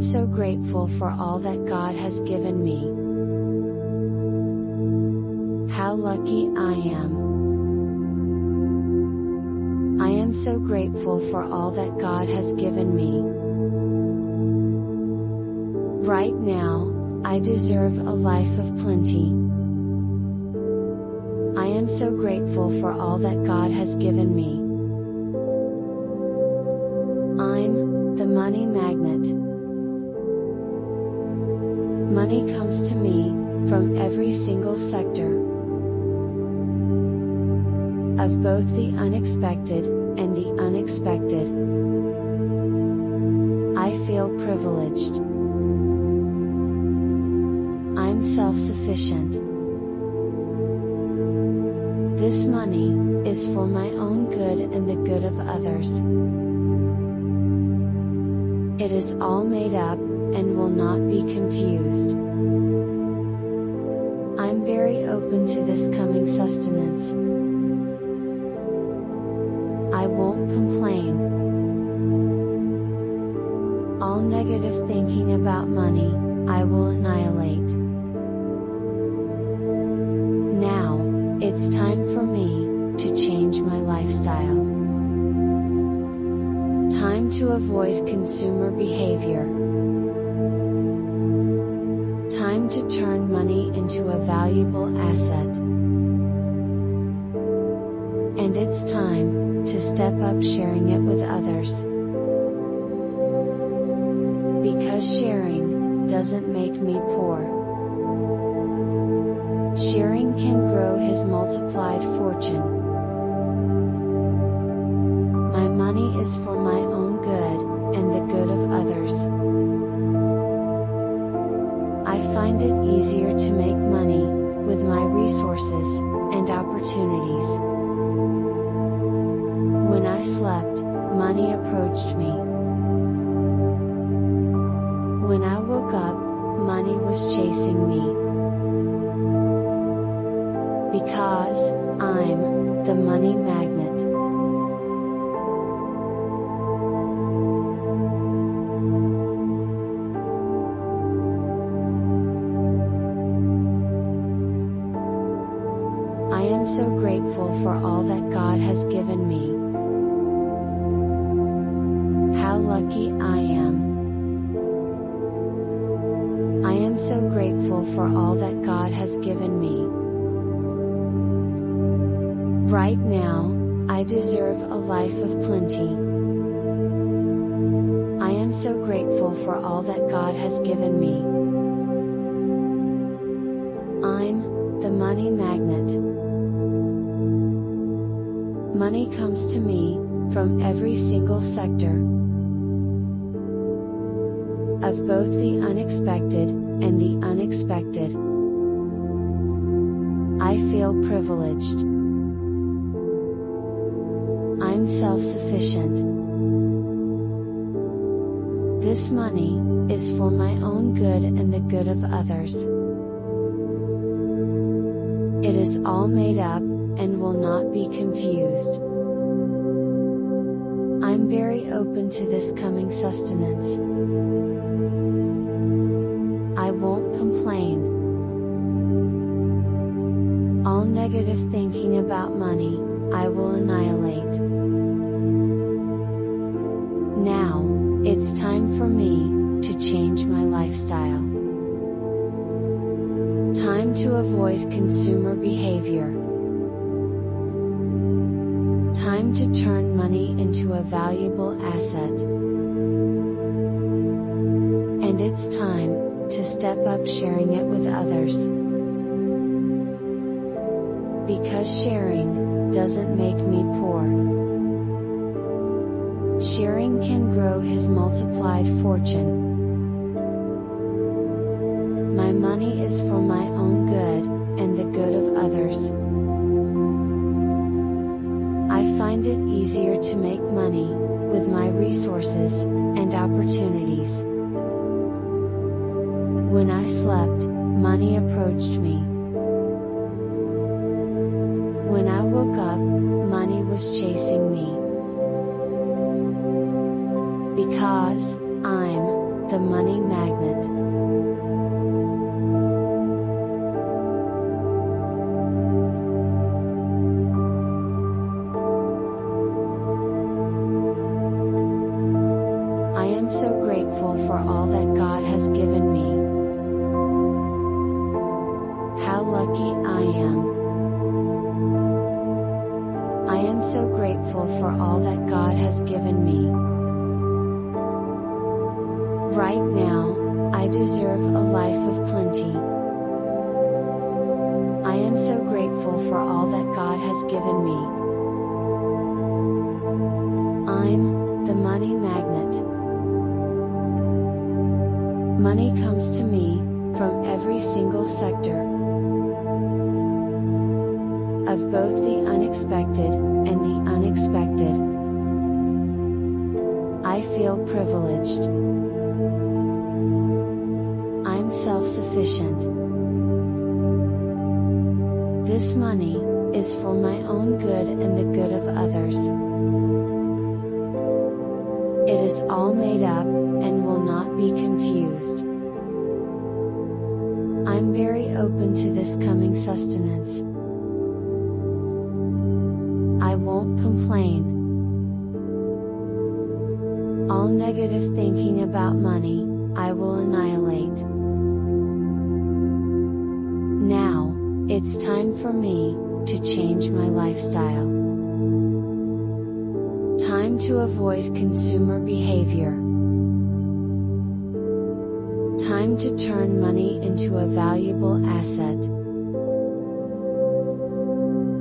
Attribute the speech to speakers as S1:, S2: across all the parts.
S1: am so grateful for all that God has given me. How lucky I am. I am so grateful for all that God has given me. Right now, I deserve a life of plenty. I am so grateful for all that God has given me. Money comes to me from every single sector of both the unexpected and the unexpected. I feel privileged. I'm self-sufficient. This money is for my own good and the good of others. It is all made up and will not be confused. I'm very open to this coming sustenance. I won't complain. All negative thinking about money, I will annihilate. Now, it's time for me to change my lifestyle. Time to avoid consumer behavior. Time to turn money into a valuable asset. And it's time to step up sharing it with others. Because sharing doesn't make me poor. Sharing can grow his multiplied fortune. My money is for my own good, and the good of others. I find it easier to make money, with my resources, and opportunities. When I slept, money approached me. When I woke up, money was chasing me. Because, I'm, the money magnet. So grateful for all that God has given me. How lucky I am. I am so grateful for all that God has given me. Right now, I deserve a life of plenty. I am so grateful for all that God has given me. I'm the money magnet. Money comes to me from every single sector of both the unexpected and the unexpected. I feel privileged. I'm self-sufficient. This money is for my own good and the good of others. It is all made up and will not be confused. I'm very open to this coming sustenance. I won't complain. All negative thinking about money, I will annihilate. Now, it's time for me to change my lifestyle. Time to avoid consumer behavior. To turn money into a valuable asset. And it's time to step up sharing it with others. Because sharing doesn't make me poor. Sharing can grow his multiplied fortune. Was chasing me. Because, I'm, the money magnet. I am so grateful for all that God has given me. So grateful for all that God has given me. Right now, I deserve a life of plenty. I am so grateful for all that God has given me. I'm the money magnet. Money comes to me from every single sector of both the unexpected feel privileged. I'm self-sufficient. This money is for my own good and the good of thinking about money, I will annihilate. Now, it's time for me to change my lifestyle. Time to avoid consumer behavior. Time to turn money into a valuable asset.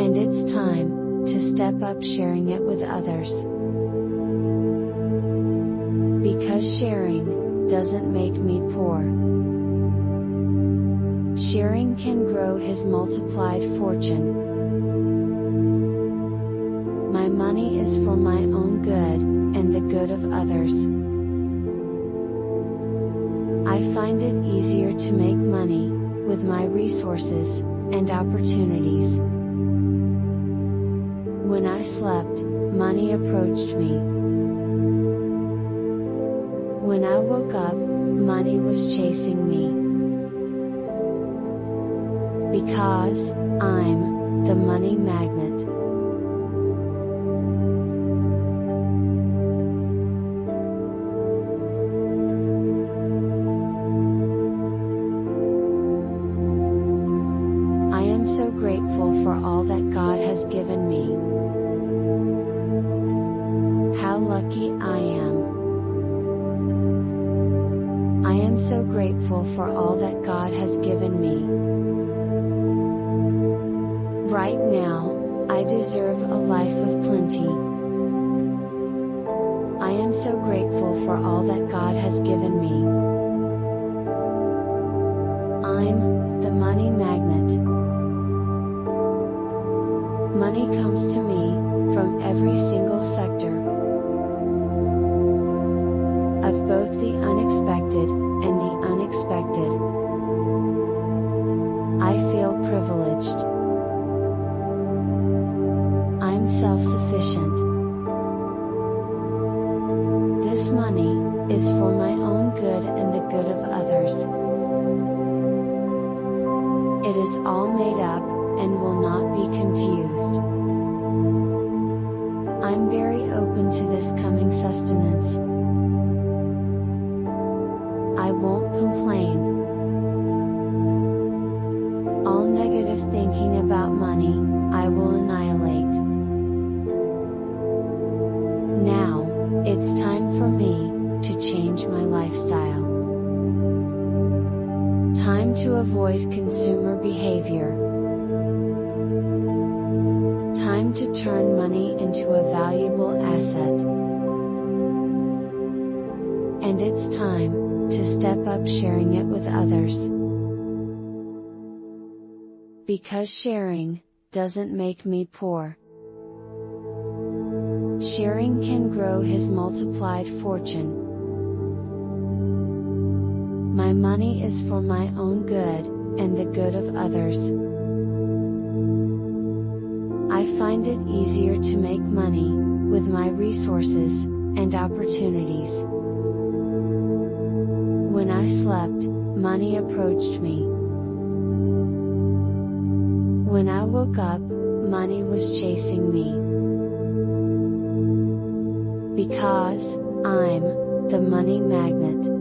S1: And it's time to step up sharing it with others. Sharing doesn't make me poor. Sharing can grow his multiplied fortune. My money is for my own good, and the good of others. I find it easier to make money, with my resources, and opportunities. When I slept, money approached me. When I woke up, money was chasing me. Because, I'm, the money magnet. I am so grateful for all that God has given me. How lucky I am. I am so grateful for all that God has given me. Right now, I deserve a life of plenty. I am so grateful for all that God has given me. I'm the money magnet. Money comes to me from every single sector of both the unexpected privileged. I'm self-sufficient. This money is for my own good and the good of others. It is all made up and will not be confused. I'm very open to this coming sustenance. It's time for me to change my lifestyle. Time to avoid consumer behavior. Time to turn money into a valuable asset. And it's time to step up sharing it with others. Because sharing doesn't make me poor. Sharing can grow his multiplied fortune. My money is for my own good, and the good of others. I find it easier to make money, with my resources, and opportunities. When I slept, money approached me. When I woke up, money was chasing me. Because, I'm, the money magnet.